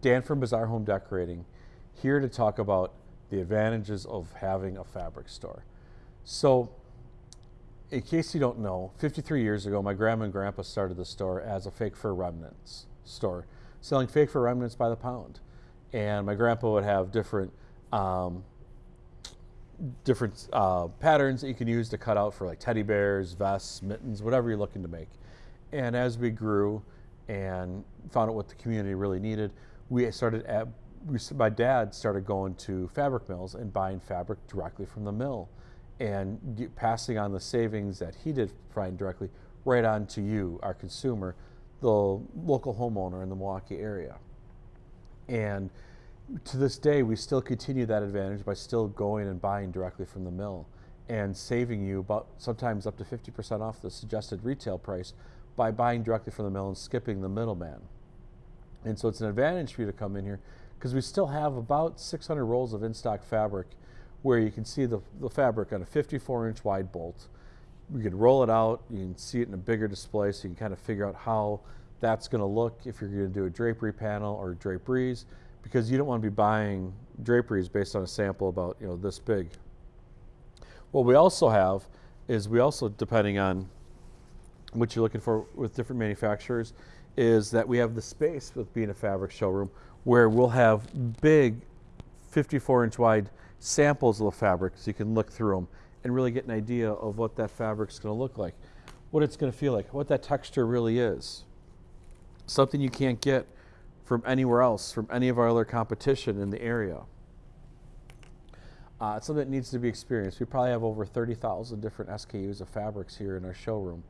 Dan from Bazaar Home Decorating, here to talk about the advantages of having a fabric store. So, in case you don't know, 53 years ago, my grandma and grandpa started the store as a fake fur remnants store, selling fake fur remnants by the pound. And my grandpa would have different um, different uh, patterns that you can use to cut out for like teddy bears, vests, mittens, whatever you're looking to make. And as we grew and found out what the community really needed, we started at, we, my dad started going to fabric mills and buying fabric directly from the mill and get, passing on the savings that he did find directly right on to you, our consumer, the local homeowner in the Milwaukee area. And to this day, we still continue that advantage by still going and buying directly from the mill and saving you about sometimes up to 50% off the suggested retail price by buying directly from the mill and skipping the middleman. And so it's an advantage for you to come in here because we still have about 600 rolls of in-stock fabric where you can see the, the fabric on a 54 inch wide bolt. You can roll it out, you can see it in a bigger display so you can kind of figure out how that's going to look if you're going to do a drapery panel or draperies because you don't want to be buying draperies based on a sample about you know this big. What we also have is we also, depending on what you're looking for with different manufacturers, is that we have the space with being a fabric showroom where we'll have big 54 inch wide samples of the fabric so you can look through them and really get an idea of what that fabric's going to look like, what it's going to feel like, what that texture really is. Something you can't get from anywhere else, from any of our other competition in the area. Uh, it's something that needs to be experienced. We probably have over 30,000 different SKUs of fabrics here in our showroom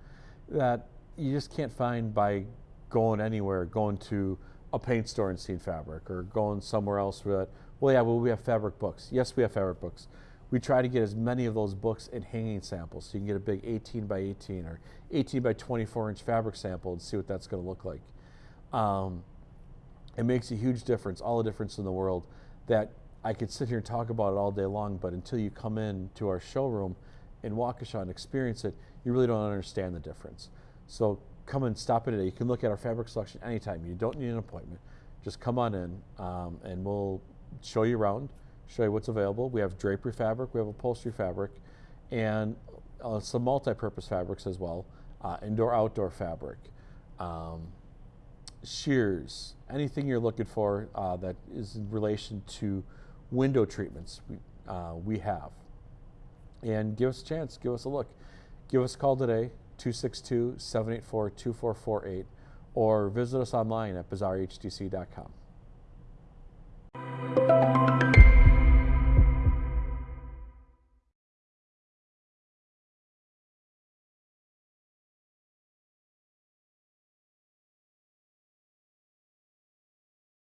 that you just can't find by going anywhere, going to a paint store and seeing fabric or going somewhere else that, well, yeah, well, we have fabric books. Yes, we have fabric books. We try to get as many of those books in hanging samples so you can get a big 18 by 18 or 18 by 24 inch fabric sample and see what that's going to look like. Um, it makes a huge difference, all the difference in the world, that I could sit here and talk about it all day long, but until you come in to our showroom in Waukesha and experience it, you really don't understand the difference. So come and stop in today. You can look at our fabric selection anytime. You don't need an appointment. Just come on in um, and we'll show you around, show you what's available. We have drapery fabric, we have upholstery fabric, and uh, some multi-purpose fabrics as well, uh, indoor-outdoor fabric. Um, sheers, anything you're looking for uh, that is in relation to window treatments, we, uh, we have. And give us a chance, give us a look. Give us a call today, 262 784 2448, or visit us online at bazaarhdc.com.